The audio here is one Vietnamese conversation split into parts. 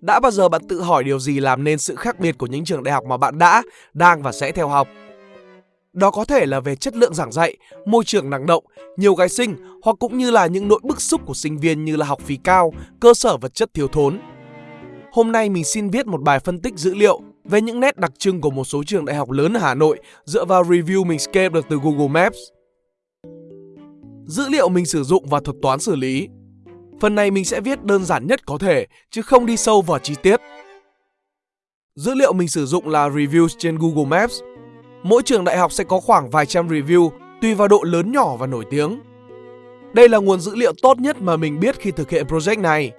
Đã bao giờ bạn tự hỏi điều gì làm nên sự khác biệt của những trường đại học mà bạn đã, đang và sẽ theo học? Đó có thể là về chất lượng giảng dạy, môi trường năng động, nhiều gái sinh hoặc cũng như là những nỗi bức xúc của sinh viên như là học phí cao, cơ sở vật chất thiếu thốn. Hôm nay mình xin viết một bài phân tích dữ liệu về những nét đặc trưng của một số trường đại học lớn ở Hà Nội, dựa vào review mình scale được từ Google Maps. Dữ liệu mình sử dụng và thuật toán xử lý. Phần này mình sẽ viết đơn giản nhất có thể, chứ không đi sâu vào chi tiết. Dữ liệu mình sử dụng là reviews trên Google Maps mỗi trường đại học sẽ có khoảng vài trăm review, tùy vào độ lớn nhỏ và nổi tiếng. Đây là nguồn dữ liệu tốt nhất mà mình biết khi thực hiện project này.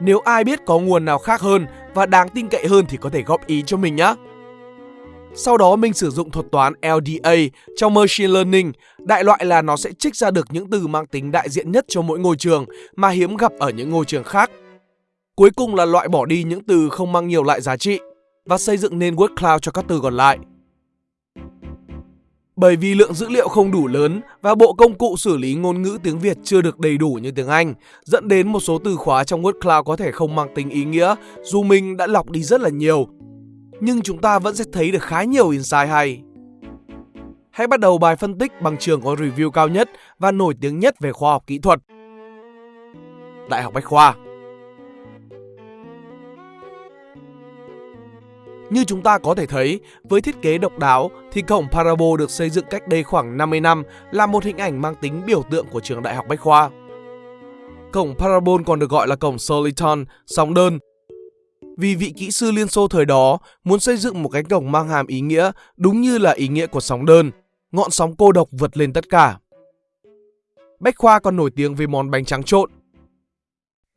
Nếu ai biết có nguồn nào khác hơn và đáng tin cậy hơn thì có thể góp ý cho mình nhé. Sau đó mình sử dụng thuật toán LDA trong Machine Learning, đại loại là nó sẽ trích ra được những từ mang tính đại diện nhất cho mỗi ngôi trường mà hiếm gặp ở những ngôi trường khác. Cuối cùng là loại bỏ đi những từ không mang nhiều lại giá trị và xây dựng nên word cloud cho các từ còn lại. Bởi vì lượng dữ liệu không đủ lớn và bộ công cụ xử lý ngôn ngữ tiếng Việt chưa được đầy đủ như tiếng Anh, dẫn đến một số từ khóa trong word cloud có thể không mang tính ý nghĩa dù mình đã lọc đi rất là nhiều. Nhưng chúng ta vẫn sẽ thấy được khá nhiều insight hay. Hãy bắt đầu bài phân tích bằng trường có review cao nhất và nổi tiếng nhất về khoa học kỹ thuật. Đại học Bách Khoa Như chúng ta có thể thấy, với thiết kế độc đáo thì cổng Parabol được xây dựng cách đây khoảng 50 năm là một hình ảnh mang tính biểu tượng của trường Đại học Bách Khoa. Cổng Parabol còn được gọi là cổng Soliton, sóng đơn. Vì vị kỹ sư Liên Xô thời đó muốn xây dựng một cánh cổng mang hàm ý nghĩa đúng như là ý nghĩa của sóng đơn, ngọn sóng cô độc vượt lên tất cả. Bách Khoa còn nổi tiếng với món bánh trắng trộn,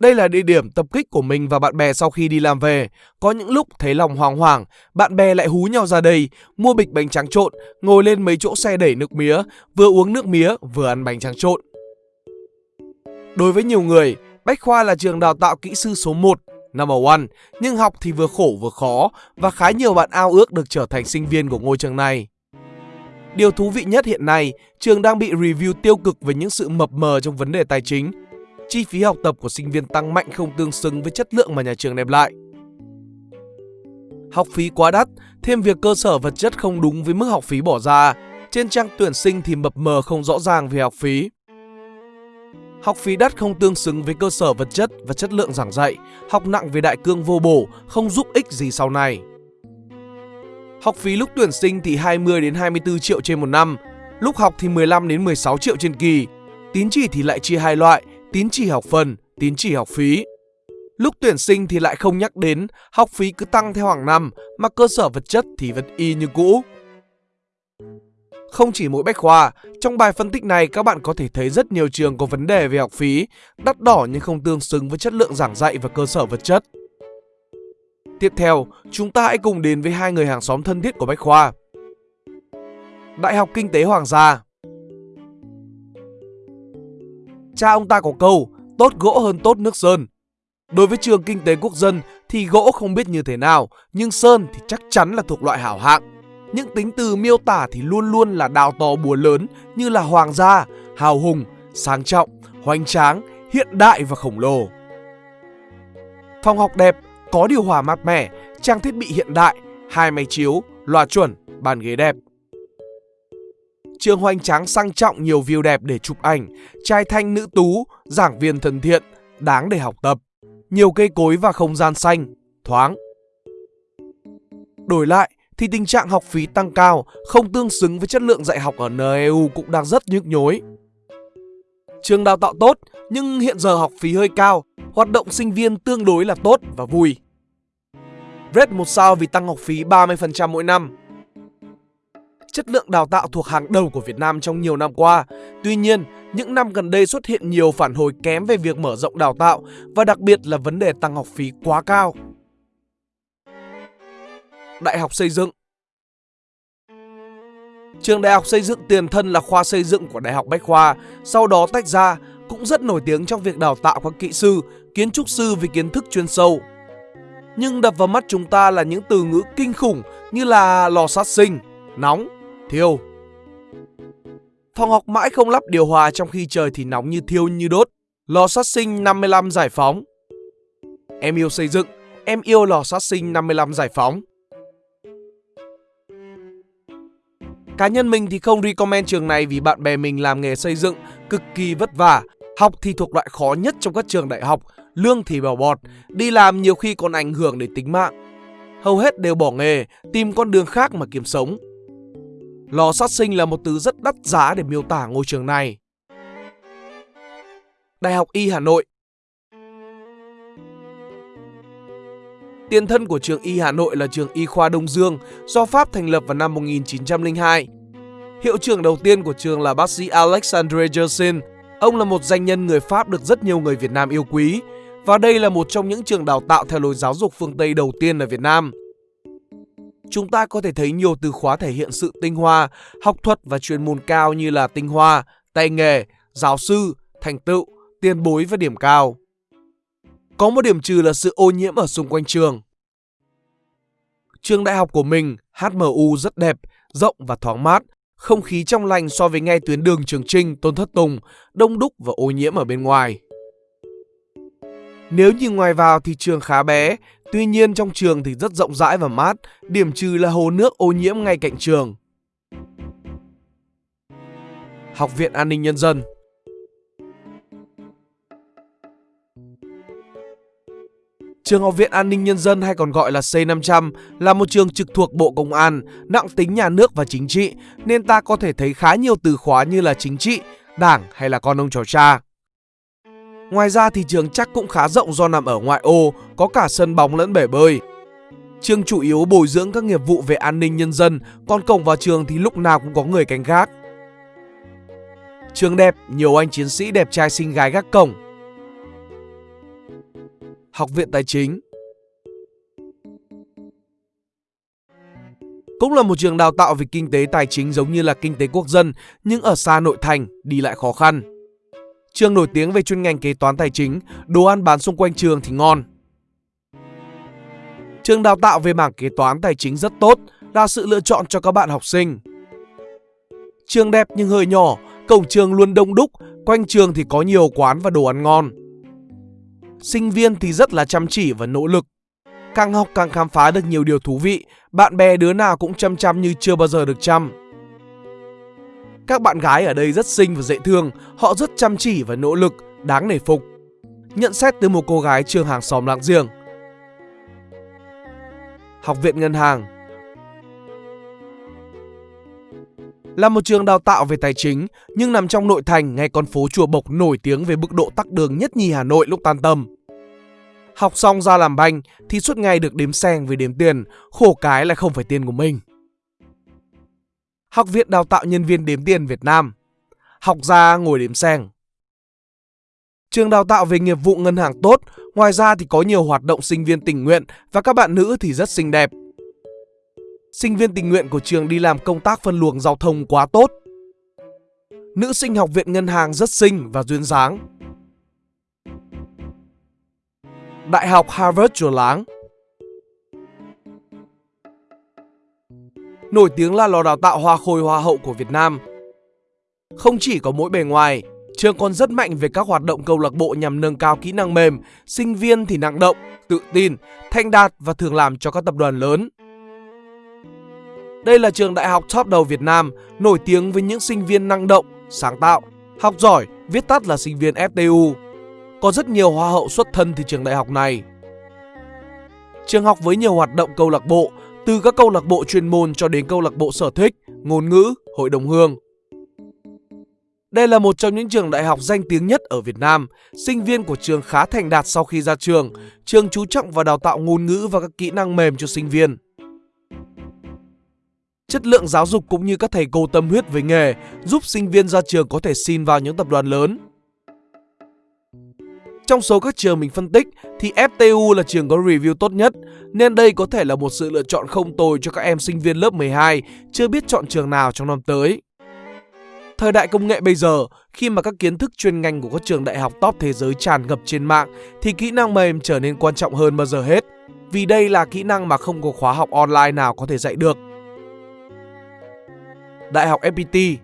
đây là địa điểm tập kích của mình và bạn bè sau khi đi làm về. Có những lúc thấy lòng hoàng hoàng, bạn bè lại hú nhau ra đây, mua bịch bánh tráng trộn, ngồi lên mấy chỗ xe đẩy nước mía, vừa uống nước mía vừa ăn bánh tráng trộn. Đối với nhiều người, Bách Khoa là trường đào tạo kỹ sư số 1, number one, nhưng học thì vừa khổ vừa khó và khá nhiều bạn ao ước được trở thành sinh viên của ngôi trường này. Điều thú vị nhất hiện nay, trường đang bị review tiêu cực về những sự mập mờ trong vấn đề tài chính chi phí học tập của sinh viên tăng mạnh không tương xứng với chất lượng mà nhà trường đem lại. Học phí quá đắt, thêm việc cơ sở vật chất không đúng với mức học phí bỏ ra. Trên trang tuyển sinh thì mập mờ không rõ ràng về học phí. Học phí đắt không tương xứng với cơ sở vật chất và chất lượng giảng dạy, học nặng về đại cương vô bổ, không giúp ích gì sau này. Học phí lúc tuyển sinh thì 20 đến 24 triệu trên một năm, lúc học thì 15 đến 16 triệu trên kỳ. Tín chỉ thì lại chia hai loại, tín chỉ học phần, tín chỉ học phí. Lúc tuyển sinh thì lại không nhắc đến, học phí cứ tăng theo hàng năm mà cơ sở vật chất thì vẫn y như cũ. Không chỉ mỗi bách khoa, trong bài phân tích này các bạn có thể thấy rất nhiều trường có vấn đề về học phí, đắt đỏ nhưng không tương xứng với chất lượng giảng dạy và cơ sở vật chất. Tiếp theo, chúng ta hãy cùng đến với hai người hàng xóm thân thiết của Bách Khoa. Đại học Kinh tế Hoàng gia Cha ông ta có câu, tốt gỗ hơn tốt nước sơn. Đối với trường kinh tế quốc dân thì gỗ không biết như thế nào, nhưng sơn thì chắc chắn là thuộc loại hảo hạng. Những tính từ miêu tả thì luôn luôn là đào to búa lớn như là hoàng gia, hào hùng, sang trọng, hoành tráng, hiện đại và khổng lồ. Phòng học đẹp, có điều hòa mát mẻ, trang thiết bị hiện đại, hai máy chiếu, loa chuẩn, bàn ghế đẹp. Trường hoành tráng sang trọng nhiều view đẹp để chụp ảnh, trai thanh nữ tú, giảng viên thân thiện, đáng để học tập. Nhiều cây cối và không gian xanh, thoáng. Đổi lại thì tình trạng học phí tăng cao, không tương xứng với chất lượng dạy học ở NEU cũng đang rất nhức nhối. Trường đào tạo tốt nhưng hiện giờ học phí hơi cao, hoạt động sinh viên tương đối là tốt và vui. Red một sao vì tăng học phí 30% mỗi năm chất lượng đào tạo thuộc hàng đầu của Việt Nam trong nhiều năm qua. Tuy nhiên, những năm gần đây xuất hiện nhiều phản hồi kém về việc mở rộng đào tạo và đặc biệt là vấn đề tăng học phí quá cao. Đại học xây dựng Trường Đại học Xây dựng Tiền Thân là khoa xây dựng của Đại học Bách Khoa, sau đó tách ra, cũng rất nổi tiếng trong việc đào tạo các kỹ sư, kiến trúc sư với kiến thức chuyên sâu. Nhưng đập vào mắt chúng ta là những từ ngữ kinh khủng như là lò sát sinh, nóng, thiêu. Phòng học mãi không lắp điều hòa trong khi trời thì nóng như thiêu như đốt. Lò sát sinh 55 giải phóng. Em yêu xây dựng, em yêu lò sát sinh 55 giải phóng. Cá nhân mình thì không recommend trường này vì bạn bè mình làm nghề xây dựng cực kỳ vất vả. Học thì thuộc loại khó nhất trong các trường đại học, lương thì bảo bọt, đi làm nhiều khi còn ảnh hưởng đến tính mạng. Hầu hết đều bỏ nghề, tìm con đường khác mà kiếm sống. Lò sát sinh là một từ rất đắt giá để miêu tả ngôi trường này. Đại học Y Hà Nội Tiền thân của trường Y Hà Nội là trường Y khoa Đông Dương, do Pháp thành lập vào năm 1902. Hiệu trưởng đầu tiên của trường là bác sĩ Alexandre Yersin. Ông là một danh nhân người Pháp được rất nhiều người Việt Nam yêu quý và đây là một trong những trường đào tạo theo lối giáo dục phương Tây đầu tiên ở Việt Nam. Chúng ta có thể thấy nhiều từ khóa thể hiện sự tinh hoa, học thuật và chuyên môn cao như là tinh hoa, tay nghề, giáo sư, thành tựu, tiền bối và điểm cao. Có một điểm trừ là sự ô nhiễm ở xung quanh trường. Trường đại học của mình, HMU rất đẹp, rộng và thoáng mát, không khí trong lành so với ngay tuyến đường Trường Trinh, Tôn Thất Tùng, đông đúc và ô nhiễm ở bên ngoài. Nếu nhìn ngoài vào thì trường khá bé, tuy nhiên trong trường thì rất rộng rãi và mát, điểm trừ là hồ nước ô nhiễm ngay cạnh trường. Học viện An ninh Nhân dân Trường Học viện An ninh Nhân dân hay còn gọi là C500 là một trường trực thuộc Bộ Công an, nặng tính nhà nước và chính trị, nên ta có thể thấy khá nhiều từ khóa như là chính trị, đảng hay là con ông trò cha. Ngoài ra thì trường chắc cũng khá rộng do nằm ở ngoại ô, có cả sân bóng lẫn bể bơi. Trường chủ yếu bồi dưỡng các nghiệp vụ về an ninh nhân dân, còn cổng vào trường thì lúc nào cũng có người canh gác. Trường đẹp, nhiều anh chiến sĩ đẹp trai xinh gái gác cổng, Học viện Tài chính. Cũng là một trường đào tạo về kinh tế tài chính giống như là kinh tế quốc dân nhưng ở xa nội thành, đi lại khó khăn. Trường nổi tiếng về chuyên ngành kế toán tài chính, đồ ăn bán xung quanh trường thì ngon. Trường đào tạo về mảng kế toán tài chính rất tốt, là sự lựa chọn cho các bạn học sinh. Trường đẹp nhưng hơi nhỏ, cổng trường luôn đông đúc, quanh trường thì có nhiều quán và đồ ăn ngon. Sinh viên thì rất là chăm chỉ và nỗ lực. Càng học càng khám phá được nhiều điều thú vị, bạn bè đứa nào cũng chăm chăm như chưa bao giờ được chăm. Các bạn gái ở đây rất xinh và dễ thương, họ rất chăm chỉ và nỗ lực, đáng nể phục. Nhận xét từ một cô gái trường hàng xóm láng giềng. Học viện Ngân hàng Là một trường đào tạo về tài chính, nhưng nằm trong nội thành ngay con phố Chùa Bộc nổi tiếng về mức độ tắc đường nhất nhì Hà Nội lúc tan tầm. Học xong ra làm banh thì suốt ngày được đếm sen với đếm tiền, khổ cái là không phải tiền của mình. Học viện đào tạo nhân viên đếm tiền Việt Nam Học ra ngồi đếm sen Trường đào tạo về nghiệp vụ ngân hàng tốt, ngoài ra thì có nhiều hoạt động sinh viên tình nguyện và các bạn nữ thì rất xinh đẹp sinh viên tình nguyện của trường đi làm công tác phân luồng giao thông quá tốt. Nữ sinh học viện ngân hàng rất xinh và duyên dáng. Đại học Harvard Chùa Láng Nổi tiếng là lò đào tạo hoa khôi hoa hậu của Việt Nam. Không chỉ có mỗi bề ngoài, trường còn rất mạnh về các hoạt động câu lạc bộ nhằm nâng cao kỹ năng mềm, sinh viên thì năng động, tự tin, thanh đạt và thường làm cho các tập đoàn lớn. Đây là trường đại học top đầu Việt Nam, nổi tiếng với những sinh viên năng động, sáng tạo, học giỏi, viết tắt là sinh viên FTU. Có rất nhiều hoa hậu xuất thân từ trường đại học này. Trường học với nhiều hoạt động câu lạc bộ, từ các câu lạc bộ chuyên môn cho đến câu lạc bộ sở thích, ngôn ngữ, hội đồng hương. Đây là một trong những trường đại học danh tiếng nhất ở Việt Nam. Sinh viên của trường khá thành đạt sau khi ra trường. Trường chú trọng vào đào tạo ngôn ngữ và các kỹ năng mềm cho sinh viên chất lượng giáo dục cũng như các thầy cô tâm huyết với nghề giúp sinh viên ra trường có thể xin vào những tập đoàn lớn. Trong số các trường mình phân tích thì FTU là trường có review tốt nhất nên đây có thể là một sự lựa chọn không tồi cho các em sinh viên lớp 12 chưa biết chọn trường nào trong năm tới. Thời đại công nghệ bây giờ, khi mà các kiến thức chuyên ngành của các trường đại học top thế giới tràn ngập trên mạng thì kỹ năng mềm trở nên quan trọng hơn bao giờ hết. Vì đây là kỹ năng mà không có khóa học online nào có thể dạy được. Đại học FPT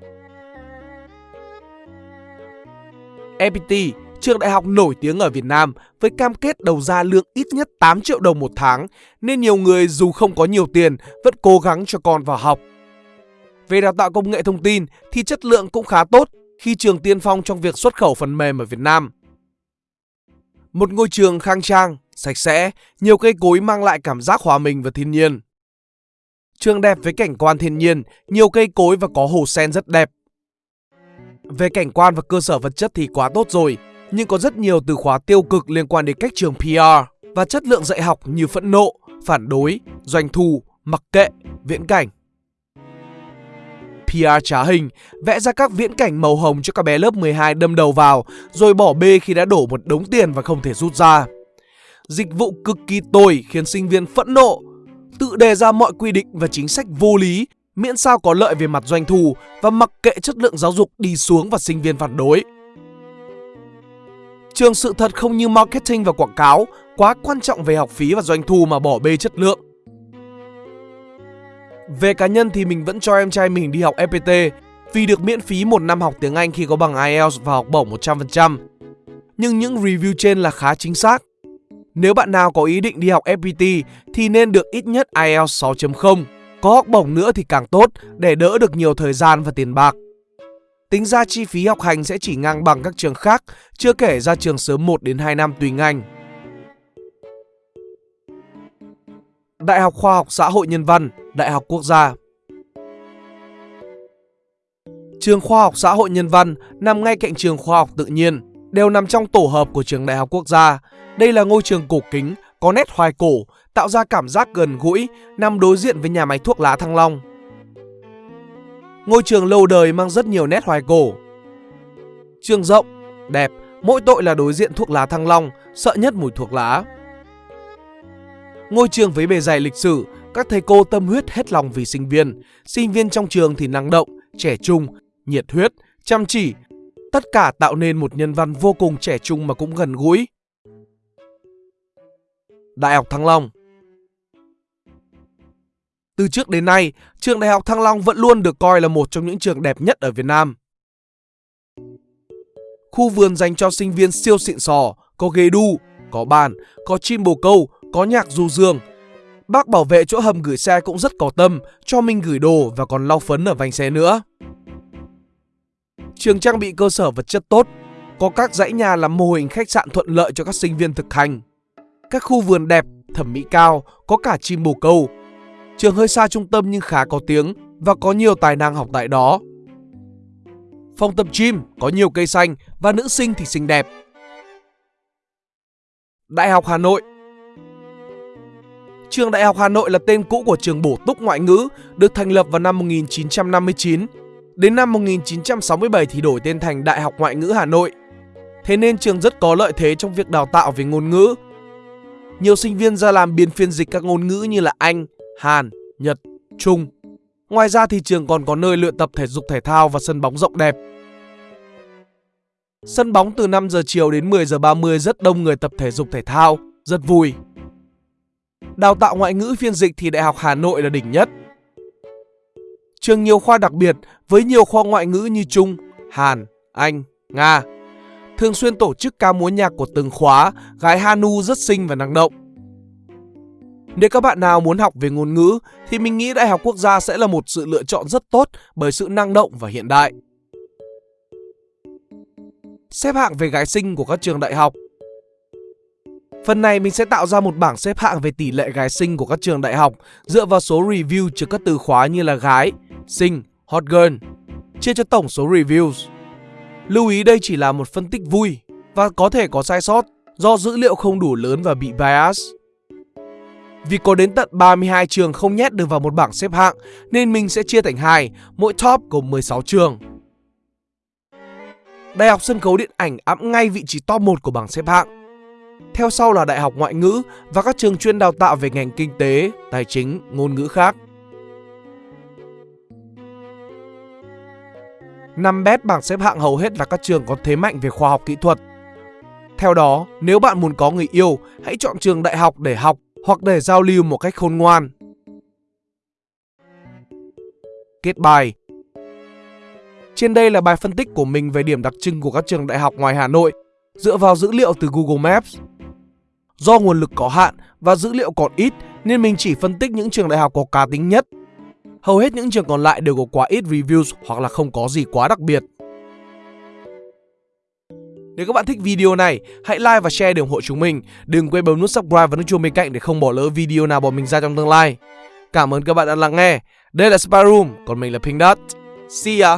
FPT, trường đại học nổi tiếng ở Việt Nam với cam kết đầu ra lương ít nhất 8 triệu đồng một tháng, nên nhiều người dù không có nhiều tiền vẫn cố gắng cho con vào học. Về đào tạo công nghệ thông tin thì chất lượng cũng khá tốt khi trường tiên phong trong việc xuất khẩu phần mềm ở Việt Nam. Một ngôi trường khang trang, sạch sẽ, nhiều cây cối mang lại cảm giác hòa mình và thiên nhiên. Trường đẹp với cảnh quan thiên nhiên, nhiều cây cối và có hồ sen rất đẹp. Về cảnh quan và cơ sở vật chất thì quá tốt rồi, nhưng có rất nhiều từ khóa tiêu cực liên quan đến cách trường PR và chất lượng dạy học như phẫn nộ, phản đối, doanh thu, mặc kệ, viễn cảnh. PR trá hình, vẽ ra các viễn cảnh màu hồng cho các bé lớp 12 đâm đầu vào, rồi bỏ bê khi đã đổ một đống tiền và không thể rút ra. Dịch vụ cực kỳ tồi khiến sinh viên phẫn nộ, tự đề ra mọi quy định và chính sách vô lý, miễn sao có lợi về mặt doanh thu và mặc kệ chất lượng giáo dục đi xuống và sinh viên phản đối. Trường sự thật không như marketing và quảng cáo, quá quan trọng về học phí và doanh thu mà bỏ bê chất lượng. Về cá nhân thì mình vẫn cho em trai mình đi học FPT vì được miễn phí một năm học tiếng Anh khi có bằng IELTS và học bổng 100%. Nhưng những review trên là khá chính xác. Nếu bạn nào có ý định đi học FPT thì nên được ít nhất IELTS 6.0. Có học bổng nữa thì càng tốt để đỡ được nhiều thời gian và tiền bạc. Tính ra chi phí học hành sẽ chỉ ngang bằng các trường khác, chưa kể ra trường sớm 1 đến 2 năm tùy ngành. Đại học Khoa học Xã hội Nhân văn, Đại học Quốc gia Trường Khoa học Xã hội Nhân văn nằm ngay cạnh trường Khoa học Tự nhiên, đều nằm trong tổ hợp của trường Đại học Quốc gia. Đây là ngôi trường cổ kính, có nét hoài cổ, tạo ra cảm giác gần gũi, nằm đối diện với nhà máy thuốc lá Thăng Long. Ngôi trường lâu đời mang rất nhiều nét hoài cổ. Trường rộng, đẹp, mỗi tội là đối diện thuốc lá Thăng Long, sợ nhất mùi thuốc lá. Ngôi trường với bề dày lịch sử, các thầy cô tâm huyết hết lòng vì sinh viên. Sinh viên trong trường thì năng động, trẻ trung, nhiệt huyết, chăm chỉ. Tất cả tạo nên một nhân văn vô cùng trẻ trung mà cũng gần gũi. Đại học Thăng Long từ trước đến nay, trường Đại học Thăng Long vẫn luôn được coi là một trong những trường đẹp nhất ở Việt Nam. Khu vườn dành cho sinh viên siêu xịn sò, có ghế đu, có bàn, có chim bồ câu, có nhạc du dương. Bác bảo vệ chỗ hầm gửi xe cũng rất có tâm, cho mình gửi đồ và còn lau phấn ở vành xe nữa. Trường trang bị cơ sở vật chất tốt, có các dãy nhà làm mô hình khách sạn thuận lợi cho các sinh viên thực hành. Các khu vườn đẹp, thẩm mỹ cao, có cả chim bồ câu. Trường hơi xa trung tâm nhưng khá có tiếng và có nhiều tài năng học tại đó. Phòng tập gym có nhiều cây xanh và nữ sinh thì xinh đẹp. Đại học Hà Nội Trường Đại học Hà Nội là tên cũ của trường bổ túc ngoại ngữ, được thành lập vào năm 1959. Đến năm 1967 thì đổi tên thành Đại học Ngoại ngữ Hà Nội. Thế nên trường rất có lợi thế trong việc đào tạo về ngôn ngữ. Nhiều sinh viên ra làm biên phiên dịch các ngôn ngữ như là Anh, Hàn, Nhật, Trung. Ngoài ra thì trường còn có nơi luyện tập thể dục thể thao và sân bóng rộng đẹp. Sân bóng từ 5 giờ chiều đến 10 giờ 30 rất đông người tập thể dục thể thao, rất vui. Đào tạo ngoại ngữ phiên dịch thì Đại học Hà Nội là đỉnh nhất. Trường nhiều khoa đặc biệt với nhiều khoa ngoại ngữ như Trung, Hàn, Anh, Nga. Thường xuyên tổ chức ca múa nhạc của từng khóa, gái Hanu rất xinh và năng động. Nếu các bạn nào muốn học về ngôn ngữ thì mình nghĩ Đại học Quốc gia sẽ là một sự lựa chọn rất tốt bởi sự năng động và hiện đại. Xếp hạng về gái sinh của các trường đại học Phần này mình sẽ tạo ra một bảng xếp hạng về tỷ lệ gái sinh của các trường đại học dựa vào số review chứa các từ khóa như là gái, sinh, hot girl, chia cho tổng số reviews. Lưu ý đây chỉ là một phân tích vui và có thể có sai sót do dữ liệu không đủ lớn và bị bias. Vì có đến tận 32 trường không nhét được vào một bảng xếp hạng nên mình sẽ chia thành hai, mỗi top gồm 16 trường. Đại học Sân khấu Điện ảnh ẵm ngay vị trí top 1 của bảng xếp hạng. Theo sau là Đại học Ngoại ngữ và các trường chuyên đào tạo về ngành kinh tế, tài chính, ngôn ngữ khác. Năm bét bảng xếp hạng hầu hết là các trường có thế mạnh về khoa học kỹ thuật. Theo đó, nếu bạn muốn có người yêu, hãy chọn trường đại học để học hoặc để giao lưu một cách khôn ngoan. Kết bài Trên đây là bài phân tích của mình về điểm đặc trưng của các trường đại học ngoài Hà Nội, dựa vào dữ liệu từ Google Maps. Do nguồn lực có hạn và dữ liệu còn ít nên mình chỉ phân tích những trường đại học có cá tính nhất. Hầu hết những trường còn lại đều có quá ít reviews hoặc là không có gì quá đặc biệt. Nếu các bạn thích video này, hãy like và share để ủng hộ chúng mình. Đừng quên bấm nút subscribe và nút chuông bên cạnh để không bỏ lỡ video nào bọn mình ra trong tương lai. Cảm ơn các bạn đã lắng nghe. Đây là Spy Room, còn mình là Pink Dot. See ya!